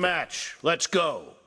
match. Let's go.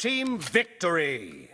Team victory!